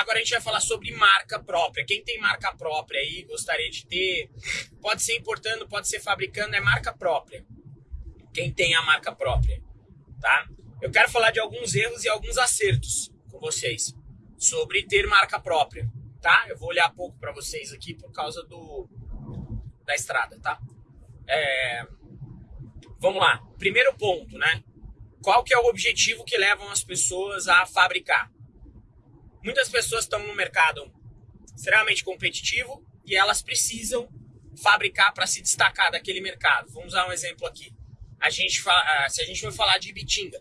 Agora a gente vai falar sobre marca própria. Quem tem marca própria aí, gostaria de ter, pode ser importando, pode ser fabricando, é marca própria. Quem tem a marca própria, tá? Eu quero falar de alguns erros e alguns acertos com vocês sobre ter marca própria, tá? Eu vou olhar pouco para vocês aqui por causa do da estrada, tá? É... Vamos lá. Primeiro ponto, né? Qual que é o objetivo que levam as pessoas a fabricar? Muitas pessoas estão no mercado extremamente competitivo e elas precisam fabricar para se destacar daquele mercado. Vamos usar um exemplo aqui. A gente se a gente for falar de Ibitinga,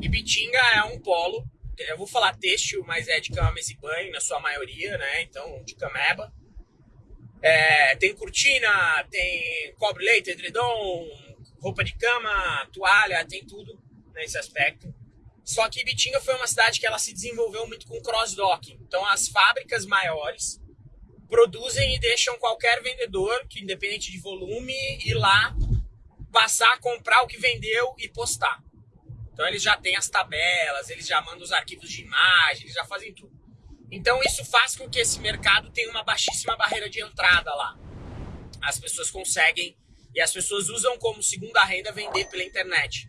Ibitinga é um polo, eu vou falar têxtil, mas é de cama, mesa e banho na sua maioria, né? Então, de cameba. É, tem cortina, tem cobre leite, edredom, roupa de cama, toalha, tem tudo nesse aspecto. Só que Ibitinga foi uma cidade que ela se desenvolveu muito com cross-docking. Então as fábricas maiores produzem e deixam qualquer vendedor, que independente de volume, ir lá, passar comprar o que vendeu e postar. Então eles já têm as tabelas, eles já mandam os arquivos de imagem, eles já fazem tudo. Então isso faz com que esse mercado tenha uma baixíssima barreira de entrada lá. As pessoas conseguem e as pessoas usam como segunda renda vender pela internet.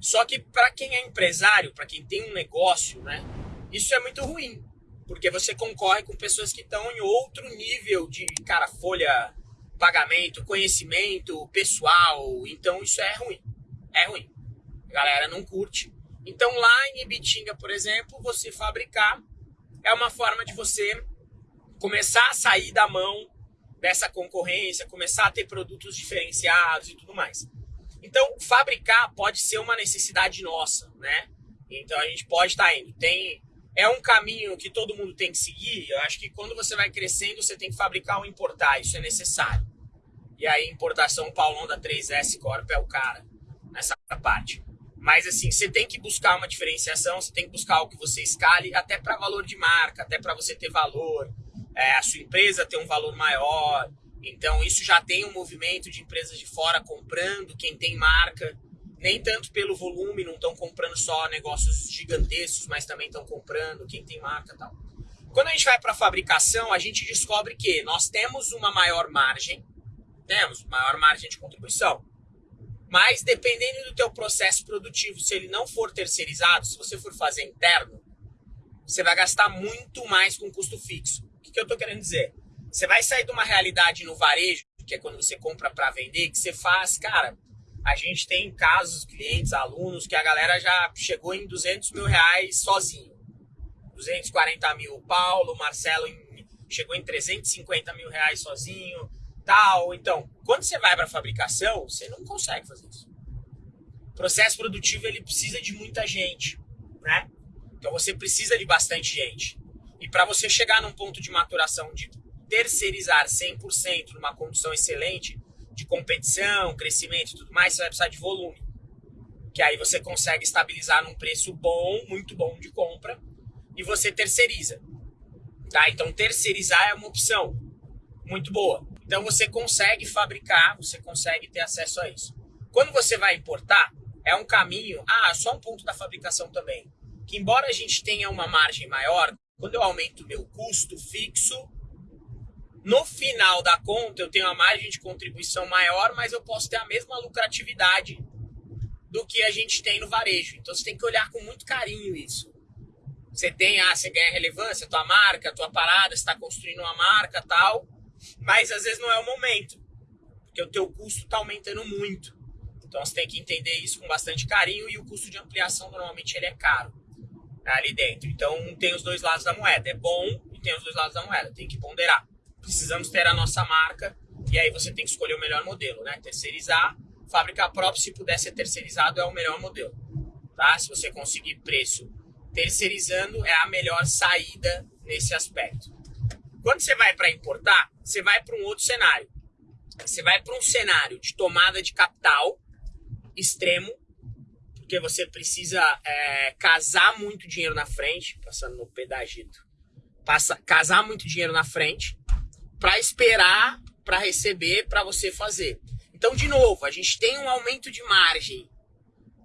Só que para quem é empresário, para quem tem um negócio, né, isso é muito ruim, porque você concorre com pessoas que estão em outro nível de cara folha, pagamento, conhecimento, pessoal. Então isso é ruim, é ruim. A galera não curte. Então lá em Ibitinga, por exemplo, você fabricar é uma forma de você começar a sair da mão dessa concorrência, começar a ter produtos diferenciados e tudo mais. Então, fabricar pode ser uma necessidade nossa, né? Então a gente pode estar tá indo. Tem é um caminho que todo mundo tem que seguir. Eu acho que quando você vai crescendo, você tem que fabricar ou importar, isso é necessário. E aí, importação, Paulão da 3S Corp é o cara nessa parte. Mas assim, você tem que buscar uma diferenciação, você tem que buscar o que você escale, até para valor de marca, até para você ter valor é, a sua empresa ter um valor maior. Então, isso já tem um movimento de empresas de fora comprando quem tem marca. Nem tanto pelo volume, não estão comprando só negócios gigantescos, mas também estão comprando quem tem marca e tal. Quando a gente vai para a fabricação, a gente descobre que nós temos uma maior margem, temos maior margem de contribuição, mas dependendo do teu processo produtivo, se ele não for terceirizado, se você for fazer interno, você vai gastar muito mais com custo fixo que eu tô querendo dizer? Você vai sair de uma realidade no varejo, que é quando você compra para vender, que você faz, cara, a gente tem casos, clientes, alunos, que a galera já chegou em 200 mil reais sozinho. 240 mil. Paulo, Marcelo em, chegou em 350 mil reais sozinho, tal. Então, quando você vai para fabricação, você não consegue fazer isso. O processo produtivo ele precisa de muita gente, né? Então você precisa de bastante gente. E para você chegar num ponto de maturação de terceirizar 100% numa condição excelente de competição, crescimento e tudo mais, você vai precisar de volume. Que aí você consegue estabilizar num preço bom, muito bom de compra, e você terceiriza. Tá? Então terceirizar é uma opção muito boa. Então você consegue fabricar, você consegue ter acesso a isso. Quando você vai importar, é um caminho. Ah, só um ponto da fabricação também. Que embora a gente tenha uma margem maior, quando eu aumento o meu custo fixo, no final da conta eu tenho uma margem de contribuição maior, mas eu posso ter a mesma lucratividade do que a gente tem no varejo. Então você tem que olhar com muito carinho isso. Você tem, ah, você ganha relevância, tua marca, tua parada, está construindo uma marca tal, mas às vezes não é o momento, porque o teu custo está aumentando muito. Então você tem que entender isso com bastante carinho e o custo de ampliação normalmente ele é caro ali dentro. Então tem os dois lados da moeda. É bom e tem os dois lados da moeda. Tem que ponderar. Precisamos ter a nossa marca e aí você tem que escolher o melhor modelo, né? Terceirizar, fábrica própria, se puder ser terceirizado, é o melhor modelo. Tá? Se você conseguir preço terceirizando, é a melhor saída nesse aspecto. Quando você vai para importar, você vai para um outro cenário. Você vai para um cenário de tomada de capital extremo, porque você precisa é, casar muito dinheiro na frente, passando no pedagito, passa, casar muito dinheiro na frente para esperar para receber para você fazer. Então, de novo, a gente tem um aumento de margem,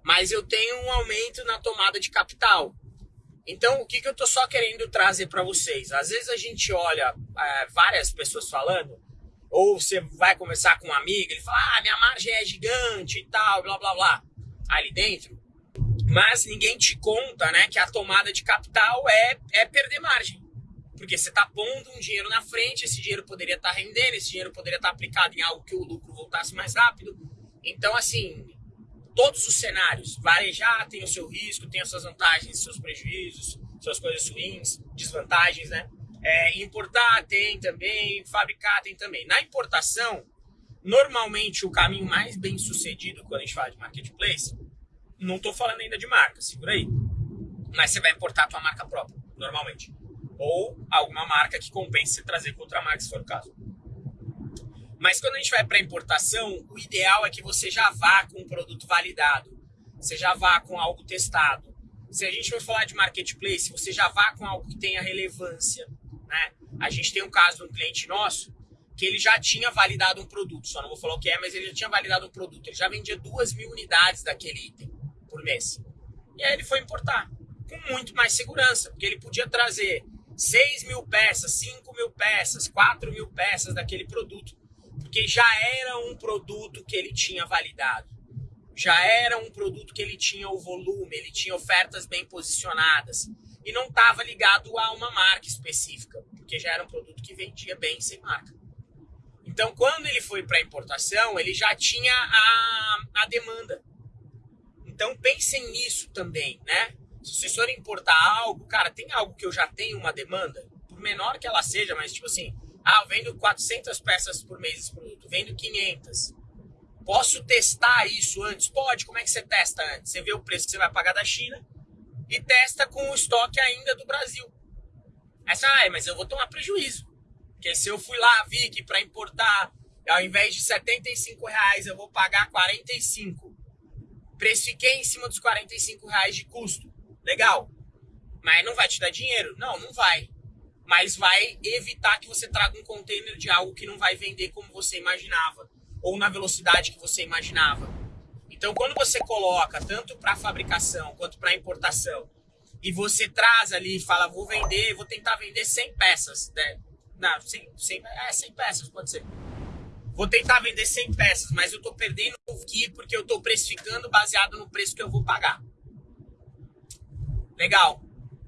mas eu tenho um aumento na tomada de capital. Então, o que, que eu tô só querendo trazer para vocês? Às vezes a gente olha é, várias pessoas falando, ou você vai conversar com um amigo, ele fala, ah, minha margem é gigante e tal, blá blá blá, ali dentro. Mas ninguém te conta, né, que a tomada de capital é, é perder margem. Porque você está pondo um dinheiro na frente, esse dinheiro poderia estar tá rendendo, esse dinheiro poderia estar tá aplicado em algo que o lucro voltasse mais rápido. Então, assim, todos os cenários, varejar tem o seu risco, tem as suas vantagens, seus prejuízos, suas coisas ruins, desvantagens, né? É, importar tem também, fabricar tem também. Na importação, normalmente o caminho mais bem sucedido quando a gente fala de marketplace, não estou falando ainda de marca, segura aí. Mas você vai importar a tua marca própria, normalmente. Ou alguma marca que compense trazer com marca, se for o caso. Mas quando a gente vai para importação, o ideal é que você já vá com um produto validado, você já vá com algo testado. Se a gente for falar de marketplace, você já vá com algo que tenha relevância, né? A gente tem um caso de um cliente nosso que ele já tinha validado um produto, só não vou falar o que é, mas ele já tinha validado um produto. Ele já vendia duas mil unidades daquele item por mês. E aí ele foi importar com muito mais segurança, porque ele podia trazer 6 mil peças, 5 mil peças, 4 mil peças daquele produto, porque já era um produto que ele tinha validado. Já era um produto que ele tinha o volume, ele tinha ofertas bem posicionadas e não estava ligado a uma marca específica, porque já era um produto que vendia bem sem marca. Então, quando ele foi para importação, ele já tinha a, a demanda. Então, pensem nisso também, né? Se vocês forem importar algo, cara, tem algo que eu já tenho uma demanda, por menor que ela seja, mas tipo assim, ah, eu vendo 400 peças por mês esse produto, vendo 500. Posso testar isso antes? Pode. Como é que você testa antes? Você vê o preço que você vai pagar da China e testa com o estoque ainda do Brasil. Essa, ah, mas eu vou tomar prejuízo. Porque se eu fui lá, vi que para importar, ao invés de 75 reais, eu vou pagar 45. Precifiquei em cima dos 45 reais de custo. Legal. Mas não vai te dar dinheiro? Não, não vai. Mas vai evitar que você traga um container de algo que não vai vender como você imaginava. Ou na velocidade que você imaginava. Então, quando você coloca tanto para fabricação quanto para importação, e você traz ali e fala, vou vender, vou tentar vender 100 peças, né? Não, 100, 100, é, 100 peças, pode ser. Vou tentar vender 100 peças, mas eu estou perdendo aqui porque eu estou precificando baseado no preço que eu vou pagar. Legal.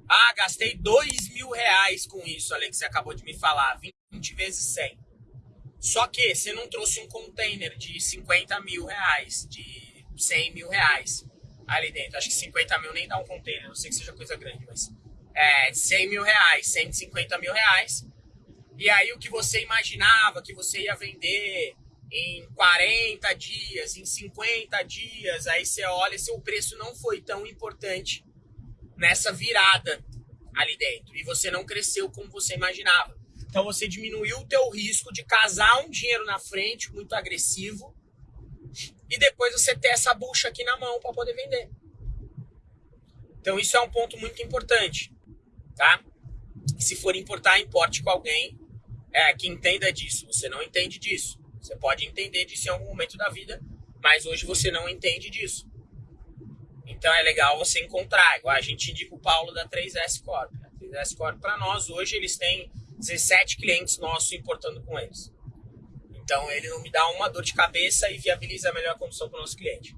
Ah, gastei 2 mil reais com isso, Alex, você acabou de me falar. 20 vezes 100. Só que você não trouxe um container de 50 mil reais, de 100 mil reais ali dentro. Acho que 50 mil nem dá um container, não sei que seja coisa grande, mas é 100 mil reais, 150 mil reais. E aí o que você imaginava que você ia vender em 40 dias, em 50 dias, aí você olha, seu preço não foi tão importante nessa virada ali dentro. E você não cresceu como você imaginava. Então você diminuiu o teu risco de casar um dinheiro na frente muito agressivo e depois você ter essa bucha aqui na mão para poder vender. Então isso é um ponto muito importante, tá? Se for importar, importe com alguém é, que entenda disso. Você não entende disso. Você pode entender disso em algum momento da vida, mas hoje você não entende disso. Então é legal você encontrar. Igual a gente indica o Paulo da 3S Corp. A 3S Corp, para nós, hoje eles têm 17 clientes nossos importando com eles. Então ele não me dá uma dor de cabeça e viabiliza a melhor condição para o nosso cliente.